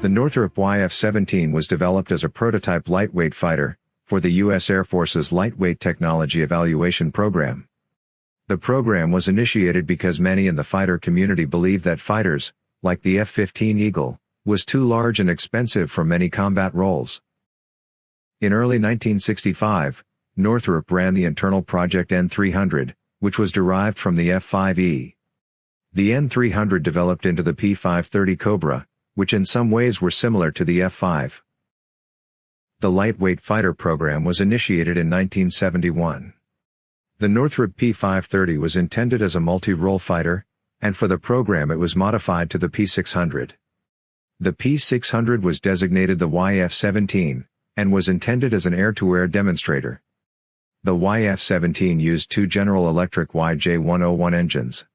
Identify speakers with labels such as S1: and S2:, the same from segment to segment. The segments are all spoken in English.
S1: The Northrop YF-17 was developed as a prototype lightweight fighter, for the U.S. Air Force's Lightweight Technology Evaluation Program. The program was initiated because many in the fighter community believed that fighters, like the F-15 Eagle, was too large and expensive for many combat roles. In early 1965, Northrop ran the internal Project N300, which was derived from the F-5E. The N300 developed into the P-530 Cobra, which in some ways were similar to the F-5. The lightweight fighter program was initiated in 1971. The Northrop P-530 was intended as a multi-role fighter, and for the program it was modified to the P-600. The P-600 was designated the YF-17, and was intended as an air-to-air demonstrator. The YF-17 used two General Electric YJ-101 engines.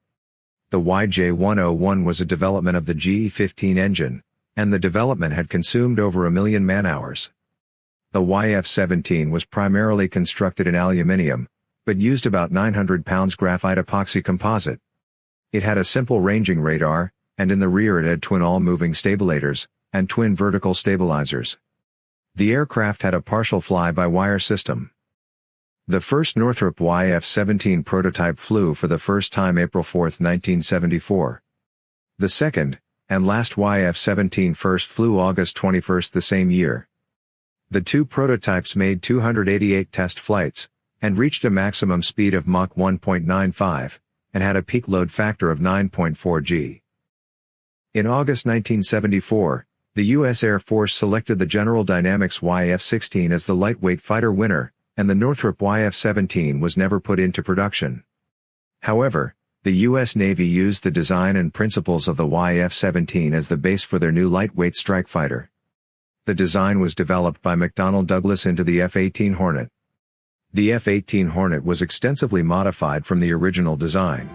S1: The YJ-101 was a development of the GE-15 engine, and the development had consumed over a million man-hours. The YF-17 was primarily constructed in aluminium, but used about 900 pounds graphite epoxy composite. It had a simple ranging radar, and in the rear it had twin all-moving stabilators, and twin vertical stabilizers. The aircraft had a partial fly-by-wire system. The first Northrop YF-17 prototype flew for the first time April 4, 1974. The second, and last YF-17 first flew August 21 the same year. The two prototypes made 288 test flights, and reached a maximum speed of Mach 1.95, and had a peak load factor of 9.4 g. In August 1974, the U.S. Air Force selected the General Dynamics YF-16 as the lightweight fighter winner, and the Northrop YF-17 was never put into production. However, the U.S. Navy used the design and principles of the YF-17 as the base for their new lightweight strike fighter. The design was developed by McDonnell Douglas into the F-18 Hornet. The F-18 Hornet was extensively modified from the original design.